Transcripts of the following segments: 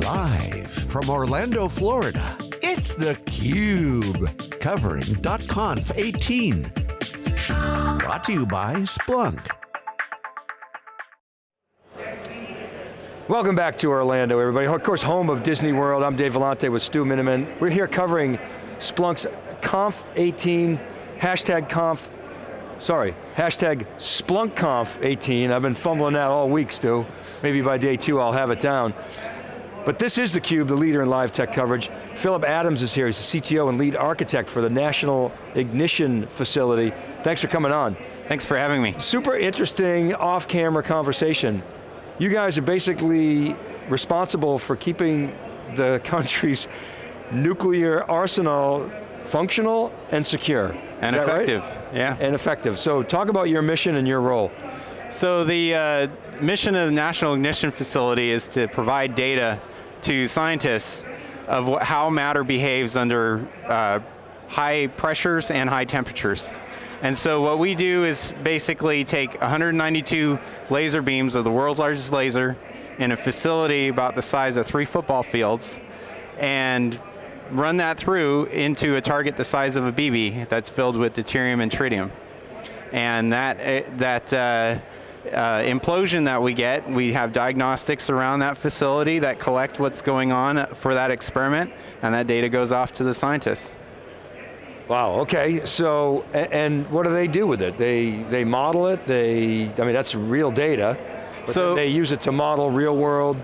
Live from Orlando, Florida, it's theCUBE. Covering .conf 18. Brought to you by Splunk. Welcome back to Orlando, everybody. Of course, home of Disney World. I'm Dave Vellante with Stu Miniman. We're here covering Splunk's Conf 18, hashtag Conf, sorry, hashtag SplunkConf 18. I've been fumbling that all week, Stu. Maybe by day two I'll have it down. But this is theCUBE, the leader in live tech coverage. Philip Adams is here, he's the CTO and lead architect for the National Ignition Facility. Thanks for coming on. Thanks for having me. Super interesting off-camera conversation. You guys are basically responsible for keeping the country's nuclear arsenal functional and secure. And effective, right? yeah. And effective. So talk about your mission and your role. So the uh, mission of the National Ignition Facility is to provide data to scientists of what, how matter behaves under uh, high pressures and high temperatures. And so what we do is basically take 192 laser beams of the world's largest laser in a facility about the size of three football fields and run that through into a target the size of a BB that's filled with deuterium and tritium. And that, eh, that uh, uh, implosion that we get, we have diagnostics around that facility that collect what's going on for that experiment, and that data goes off to the scientists. Wow, okay, so, and what do they do with it? They, they model it, they, I mean, that's real data, so they use it to model real world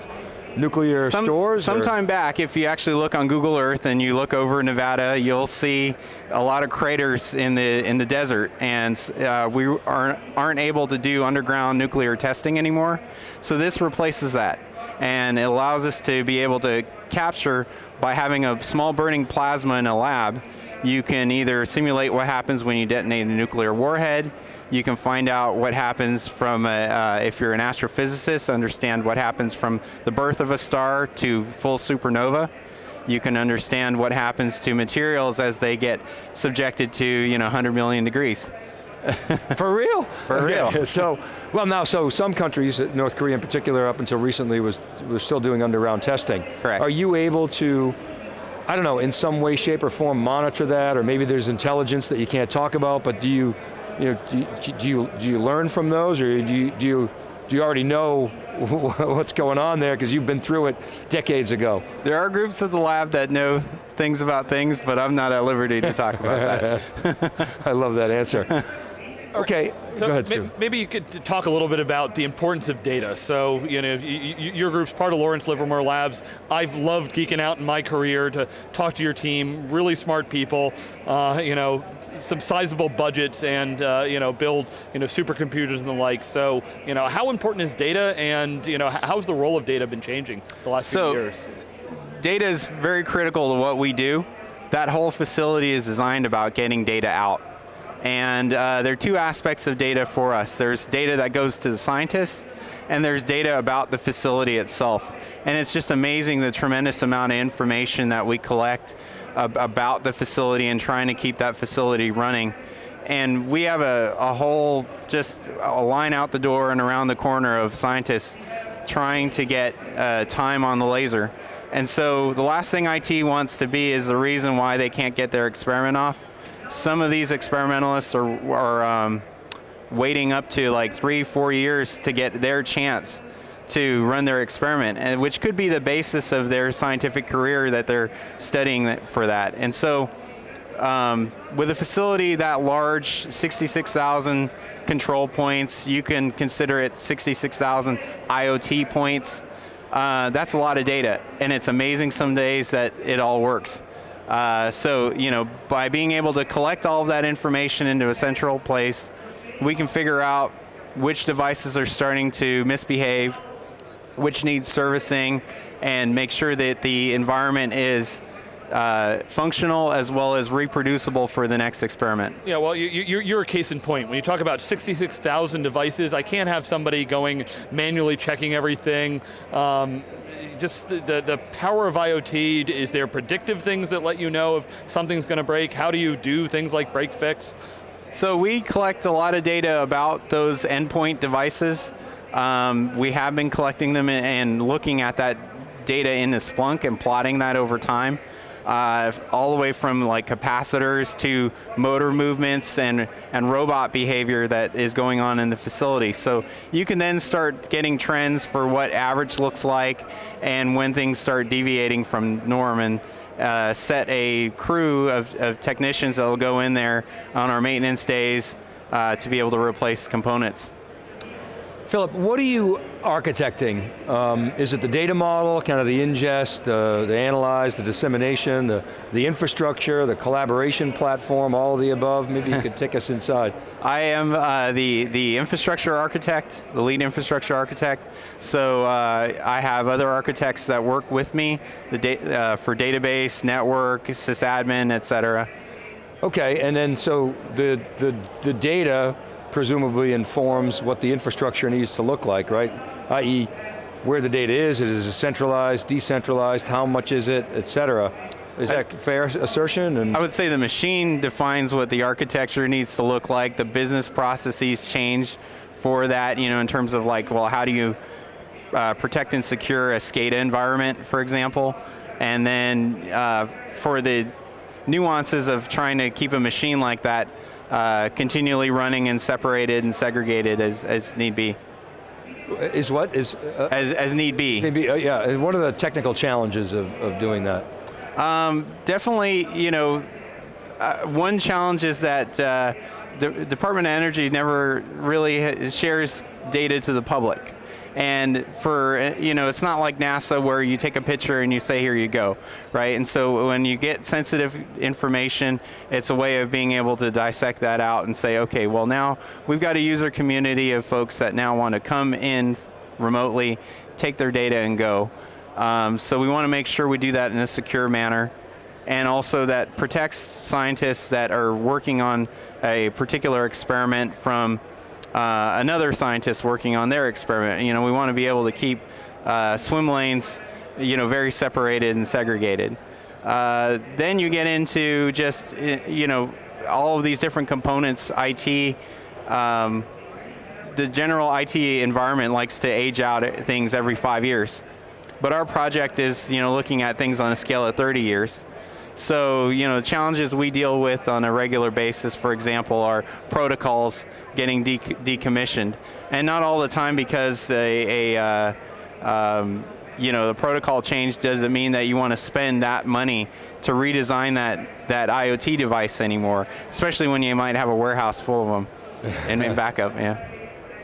nuclear some, stores? Sometime back, if you actually look on Google Earth and you look over Nevada, you'll see a lot of craters in the in the desert, and uh, we aren't, aren't able to do underground nuclear testing anymore. So this replaces that, and it allows us to be able to capture by having a small burning plasma in a lab, you can either simulate what happens when you detonate a nuclear warhead, you can find out what happens from, a, uh, if you're an astrophysicist, understand what happens from the birth of a star to full supernova. You can understand what happens to materials as they get subjected to you know, 100 million degrees. For real? For okay. real. So, well now, so some countries, North Korea in particular, up until recently was, was still doing underground testing. Correct. Are you able to, I don't know, in some way, shape, or form monitor that, or maybe there's intelligence that you can't talk about, but do you, you know, do, do, you, do you learn from those, or do you, do you, do you already know what's going on there because you've been through it decades ago? There are groups at the lab that know things about things, but I'm not at liberty to talk about that. I love that answer. Okay, so go ahead, Stu. Maybe you could talk a little bit about the importance of data. So, you know, your group's part of Lawrence Livermore Labs. I've loved geeking out in my career to talk to your team, really smart people, uh, you know, some sizable budgets and uh, you know, build you know, supercomputers and the like. So, you know, how important is data and you know, how's the role of data been changing the last so, few years? Data is very critical to what we do. That whole facility is designed about getting data out and uh, there are two aspects of data for us. There's data that goes to the scientists, and there's data about the facility itself. And it's just amazing the tremendous amount of information that we collect about the facility and trying to keep that facility running. And we have a, a whole, just a line out the door and around the corner of scientists trying to get uh, time on the laser. And so the last thing IT wants to be is the reason why they can't get their experiment off some of these experimentalists are, are um, waiting up to like three, four years to get their chance to run their experiment, and which could be the basis of their scientific career that they're studying for that. And so, um, with a facility that large, 66,000 control points, you can consider it 66,000 IoT points. Uh, that's a lot of data, and it's amazing some days that it all works. Uh, so, you know, by being able to collect all of that information into a central place, we can figure out which devices are starting to misbehave, which needs servicing, and make sure that the environment is uh, functional as well as reproducible for the next experiment. Yeah, well, you, are a case in point. When you talk about 66,000 devices, I can't have somebody going manually checking everything. Um, just the, the, the, power of IoT, is there predictive things that let you know if something's going to break? How do you do things like break fix? So we collect a lot of data about those endpoint devices. Um, we have been collecting them and looking at that data into Splunk and plotting that over time. Uh, all the way from like capacitors to motor movements and, and robot behavior that is going on in the facility. So you can then start getting trends for what average looks like and when things start deviating from norm and uh, set a crew of, of technicians that will go in there on our maintenance days uh, to be able to replace components. Philip, what do you architecting? Um, is it the data model, kind of the ingest, uh, the analyze, the dissemination, the, the infrastructure, the collaboration platform, all of the above? Maybe you could take us inside. I am uh, the, the infrastructure architect, the lead infrastructure architect. So uh, I have other architects that work with me the da uh, for database, network, sysadmin, et cetera. Okay, and then so the, the, the data presumably informs what the infrastructure needs to look like, right? I.e., where the data is, it is centralized, decentralized, how much is it, et cetera. Is that I, fair assertion? And I would say the machine defines what the architecture needs to look like. The business processes change for that, you know, in terms of like, well, how do you uh, protect and secure a SCADA environment, for example? And then uh, for the nuances of trying to keep a machine like that uh, continually running and separated and segregated as, as need be. Is what? is uh, As, as need be. Maybe, uh, yeah, what are the technical challenges of, of doing that? Um, definitely, you know, uh, one challenge is that uh, the Department of Energy never really shares data to the public. And for, you know, it's not like NASA where you take a picture and you say, here you go, right? And so when you get sensitive information, it's a way of being able to dissect that out and say, okay, well now we've got a user community of folks that now want to come in remotely, take their data and go. Um, so we want to make sure we do that in a secure manner and also that protects scientists that are working on a particular experiment from uh, another scientist working on their experiment. You know, we want to be able to keep uh, swim lanes, you know, very separated and segregated. Uh, then you get into just, you know, all of these different components, IT, um, the general IT environment likes to age out things every five years. But our project is, you know, looking at things on a scale of 30 years. So, you know, the challenges we deal with on a regular basis, for example, are protocols getting de decommissioned. And not all the time because a, a uh, um, you know, the protocol change doesn't mean that you want to spend that money to redesign that, that IoT device anymore, especially when you might have a warehouse full of them and, in backup, yeah.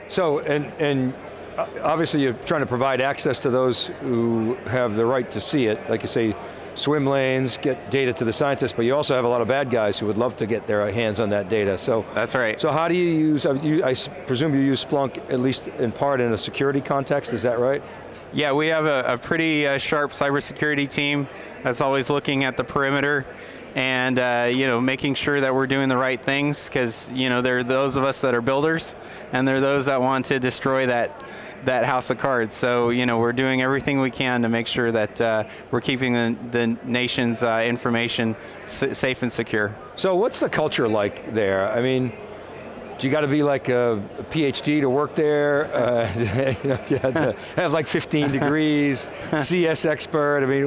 So, and, and uh, obviously you're trying to provide access to those who have the right to see it, like you say, swim lanes, get data to the scientists, but you also have a lot of bad guys who would love to get their hands on that data. So That's right. So how do you use, I presume you use Splunk at least in part in a security context, is that right? Yeah, we have a, a pretty uh, sharp cybersecurity team that's always looking at the perimeter and uh, you know making sure that we're doing the right things because you know there are those of us that are builders and there are those that want to destroy that that house of cards. So you know we're doing everything we can to make sure that uh, we're keeping the, the nation's uh, information safe and secure. So what's the culture like there? I mean, do you got to be like a, a, PhD to work there? Uh, you, know, you have to have like 15 degrees, CS expert. I mean,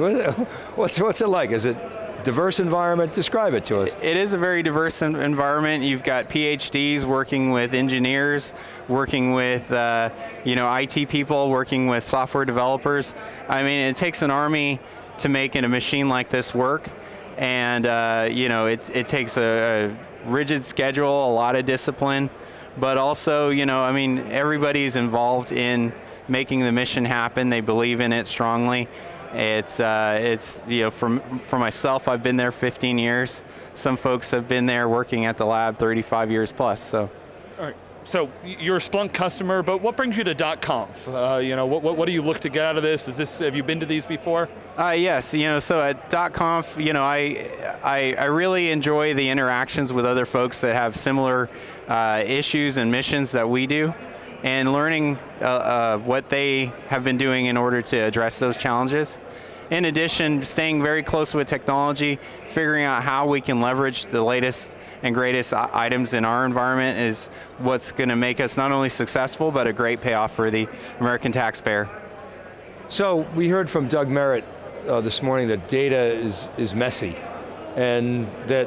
what's what's it like? Is it diverse environment, describe it to us. It is a very diverse environment. You've got PhDs working with engineers, working with uh, you know IT people, working with software developers. I mean, it takes an army to make a machine like this work, and uh, you know it, it takes a, a rigid schedule, a lot of discipline, but also you know I mean everybody's involved in making the mission happen. They believe in it strongly. It's, uh, it's you know, for, for myself, I've been there 15 years. Some folks have been there working at the lab 35 years plus, so. All right. So you're a Splunk customer, but what brings you to .conf? Uh, you know, what, what, what, do you look to get out of this? Is this, have you been to these before? Uh, yes, you know, so at .conf, you know, I, I, I, really enjoy the interactions with other folks that have similar uh, issues and missions that we do and learning uh, uh, what they have been doing in order to address those challenges. In addition, staying very close with technology, figuring out how we can leverage the latest and greatest items in our environment is what's going to make us not only successful, but a great payoff for the American taxpayer. So we heard from Doug Merritt uh, this morning that data is, is messy and that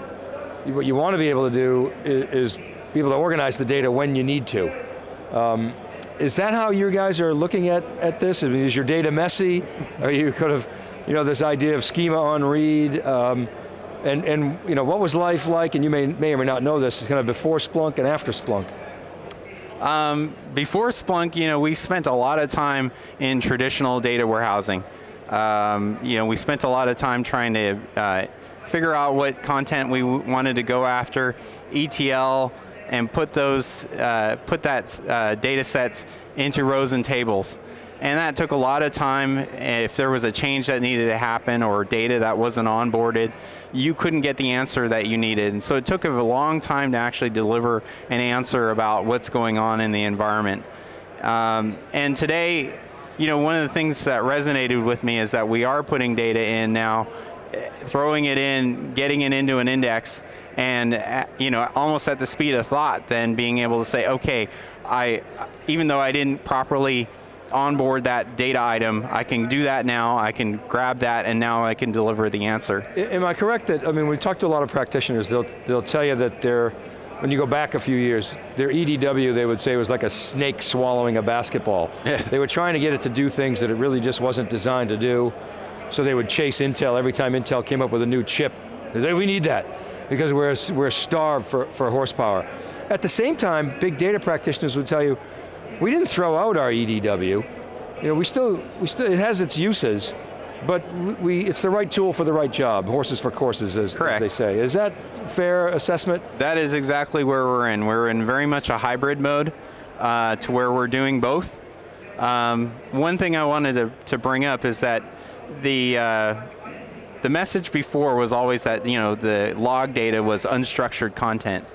what you want to be able to do is, is be able to organize the data when you need to. Um, is that how you guys are looking at, at this? I mean, is your data messy? Are you kind of, you know, this idea of schema on read? Um, and, and you know, what was life like, and you may, may or may not know this, kind of before Splunk and after Splunk? Um, before Splunk, you know, we spent a lot of time in traditional data warehousing. Um, you know, we spent a lot of time trying to uh, figure out what content we wanted to go after, ETL, and put those, uh, put that uh, data sets into rows and tables. And that took a lot of time. If there was a change that needed to happen or data that wasn't onboarded, you couldn't get the answer that you needed. And so it took a long time to actually deliver an answer about what's going on in the environment. Um, and today, you know, one of the things that resonated with me is that we are putting data in now, throwing it in, getting it into an index, and uh, you know, almost at the speed of thought, than being able to say, okay, I, even though I didn't properly onboard that data item. I can do that now, I can grab that, and now I can deliver the answer. Am I correct that, I mean, we talked to a lot of practitioners, they'll, they'll tell you that they're, when you go back a few years, their EDW, they would say, was like a snake swallowing a basketball. Yeah. They were trying to get it to do things that it really just wasn't designed to do, so they would chase Intel every time Intel came up with a new chip. They say, we need that, because we're, we're starved for, for horsepower. At the same time, big data practitioners would tell you, we didn't throw out our EDW. You know, we still, we still, it has its uses, but we, it's the right tool for the right job, horses for courses, as, as they say. Is that fair assessment? That is exactly where we're in. We're in very much a hybrid mode uh, to where we're doing both. Um, one thing I wanted to, to bring up is that the, uh, the message before was always that you know the log data was unstructured content.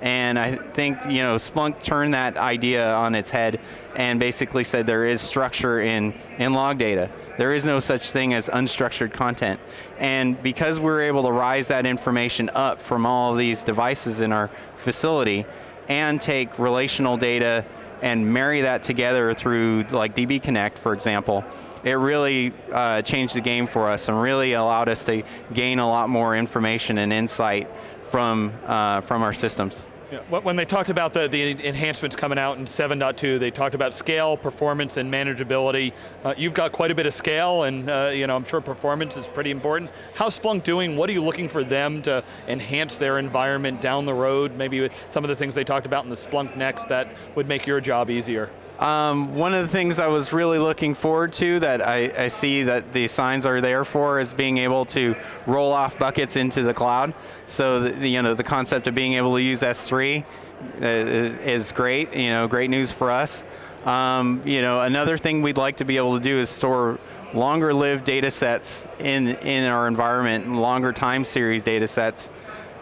And I think you know Splunk turned that idea on its head and basically said there is structure in, in log data. There is no such thing as unstructured content. And because we're able to rise that information up from all these devices in our facility and take relational data and marry that together through like DB Connect, for example, it really uh, changed the game for us and really allowed us to gain a lot more information and insight from, uh, from our systems. Yeah, when they talked about the, the enhancements coming out in 7.2, they talked about scale, performance, and manageability. Uh, you've got quite a bit of scale, and uh, you know, I'm sure performance is pretty important. How's Splunk doing? What are you looking for them to enhance their environment down the road? Maybe some of the things they talked about in the Splunk Next that would make your job easier. Um, one of the things I was really looking forward to that I, I, see that the signs are there for is being able to roll off buckets into the cloud. So the, you know the concept of being able to use S3 uh, is, is great. You know, great news for us. Um, you know, another thing we'd like to be able to do is store longer lived data sets in, in our environment, longer time series data sets,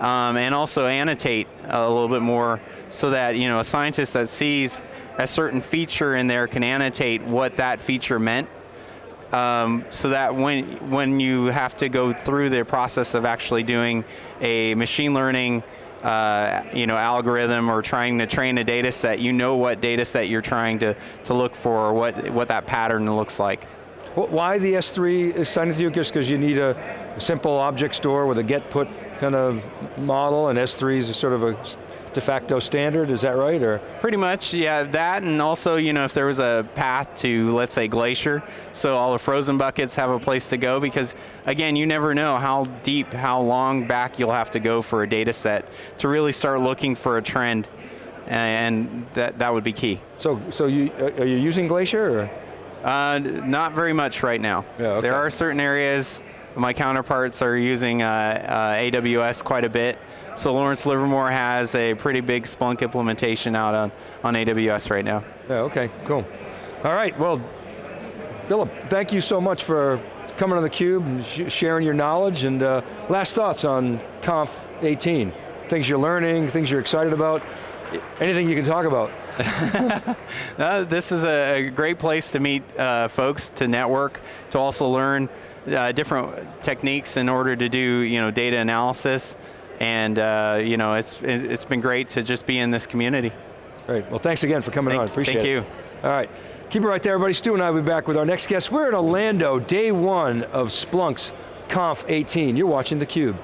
um, and also annotate a little bit more so that you know a scientist that sees a certain feature in there can annotate what that feature meant um, so that when, when you have to go through the process of actually doing a machine learning uh, you know, algorithm or trying to train a data set, you know what data set you're trying to, to look for or what, what that pattern looks like. Why the S3 is signed with you? Just because you need a simple object store with a get put kind of model and S3 is sort of a de facto standard, is that right? or Pretty much, yeah, that and also, you know, if there was a path to, let's say, Glacier, so all the frozen buckets have a place to go because, again, you never know how deep, how long back you'll have to go for a data set to really start looking for a trend, and that, that would be key. So, so you, uh, are you using Glacier? Or? Uh, not very much right now. Yeah, okay. There are certain areas my counterparts are using uh, uh, AWS quite a bit. So Lawrence Livermore has a pretty big Splunk implementation out on, on AWS right now. Yeah, okay, cool. All right, well, Philip, thank you so much for coming on theCUBE and sh sharing your knowledge and uh, last thoughts on Conf 18. Things you're learning, things you're excited about, anything you can talk about. uh, this is a, a, great place to meet uh, folks, to network, to also learn uh, different techniques in order to do you know data analysis, and uh, you know it's it's been great to just be in this community. Great. Well, thanks again for coming thank, on. Appreciate thank it. Thank you. All right. Keep it right there, everybody. Stu and I will be back with our next guest. We're in Orlando, day one of Splunk's Conf 18. You're watching theCUBE.